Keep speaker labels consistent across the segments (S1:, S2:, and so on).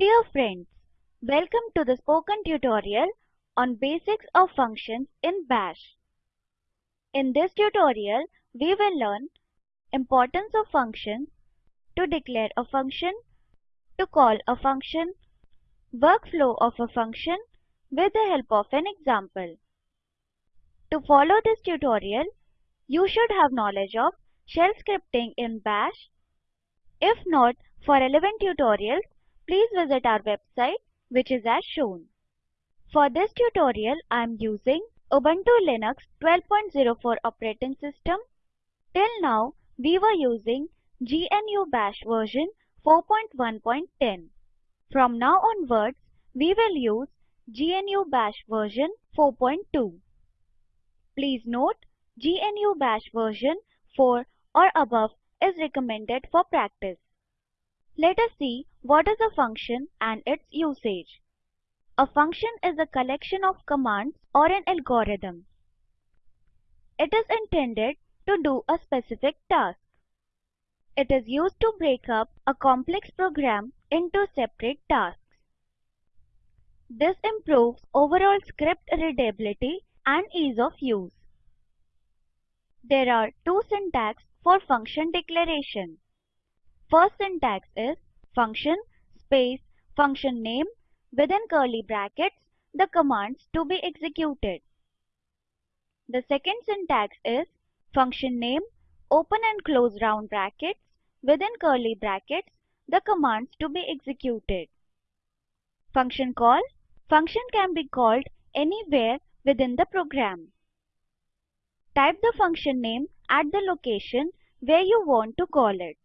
S1: Dear friends, welcome to the spoken tutorial on basics of functions in bash. In this tutorial, we will learn importance of functions, to declare a function, to call a function, workflow of a function with the help of an example. To follow this tutorial, you should have knowledge of shell scripting in bash. If not, for relevant tutorials, please visit our website which is as shown. For this tutorial, I am using Ubuntu Linux 12.04 operating system. Till now, we were using GNU Bash version 4.1.10. From now onwards, we will use GNU Bash version 4.2. Please note, GNU Bash version 4 or above is recommended for practice. Let us see what is a function and its usage. A function is a collection of commands or an algorithm. It is intended to do a specific task. It is used to break up a complex program into separate tasks. This improves overall script readability and ease of use. There are two syntax for function declaration. First syntax is function space function name within curly brackets the commands to be executed. The second syntax is function name open and close round brackets within curly brackets the commands to be executed. Function call function can be called anywhere within the program. Type the function name at the location where you want to call it.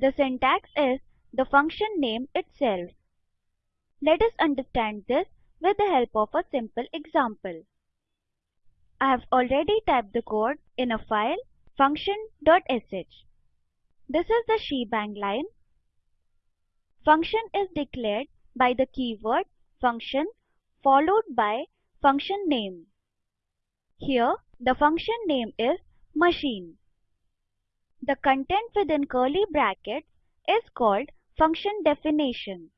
S1: The syntax is the function name itself. Let us understand this with the help of a simple example. I have already typed the code in a file function.sh. This is the shebang line. Function is declared by the keyword function followed by function name. Here the function name is machine. The content within curly brackets is called function definition.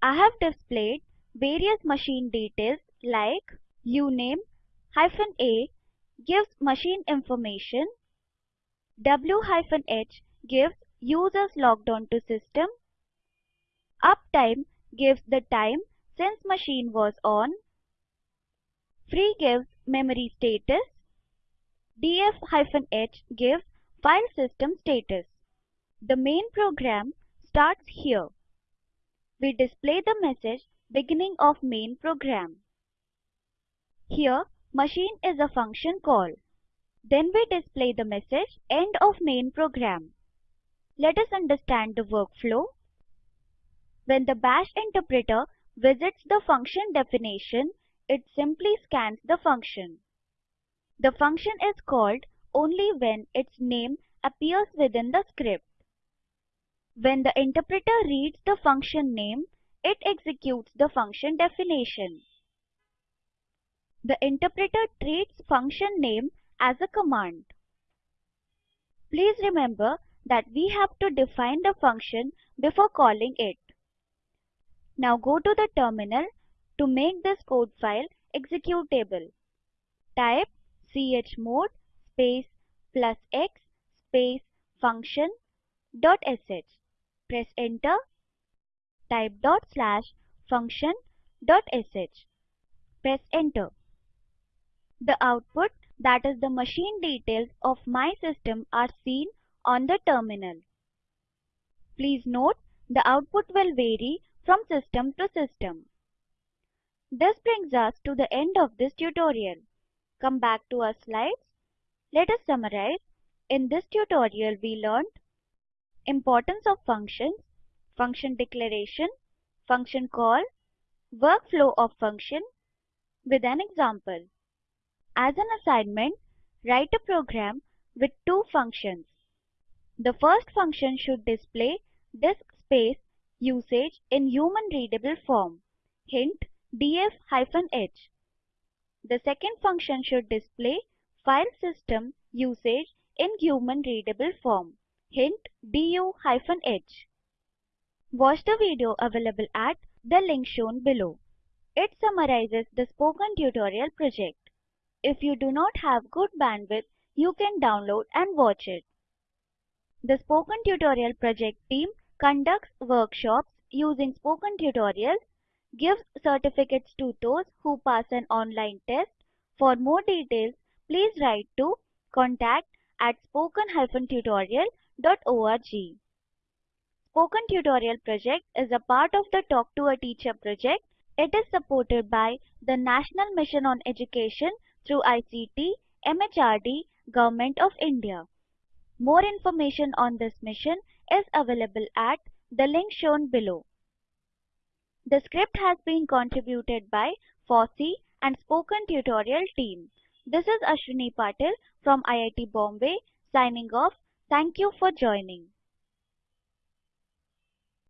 S1: I have displayed various machine details like uname hyphen a gives machine information, w hyphen h gives users logged on to system, uptime gives the time since machine was on, free gives memory status, df hyphen h gives File system status. The main program starts here. We display the message beginning of main program. Here machine is a function call. Then we display the message end of main program. Let us understand the workflow. When the bash interpreter visits the function definition, it simply scans the function. The function is called only when its name appears within the script. When the interpreter reads the function name, it executes the function definition. The interpreter treats function name as a command. Please remember that we have to define the function before calling it. Now go to the terminal to make this code file executable. Type chmod space plus x space function dot sh. Press enter. Type dot slash function dot sh. Press enter. The output that is the machine details of my system are seen on the terminal. Please note the output will vary from system to system. This brings us to the end of this tutorial. Come back to our slides let us summarize. In this tutorial we learned importance of functions, function declaration, function call, workflow of function with an example. As an assignment, write a program with two functions. The first function should display disk space usage in human readable form. Hint df-h. The second function should display file system usage in human readable form. Hint du-h. Watch the video available at the link shown below. It summarizes the spoken tutorial project. If you do not have good bandwidth, you can download and watch it. The Spoken Tutorial Project team conducts workshops using spoken tutorials, gives certificates to those who pass an online test. For more details, please write to contact at spoken-tutorial.org. Spoken Tutorial project is a part of the Talk to a Teacher project. It is supported by the National Mission on Education through ICT, MHRD, Government of India. More information on this mission is available at the link shown below. The script has been contributed by FOSSEE and Spoken Tutorial team. This is Ashwini Patil from IIT Bombay signing off. Thank you for joining.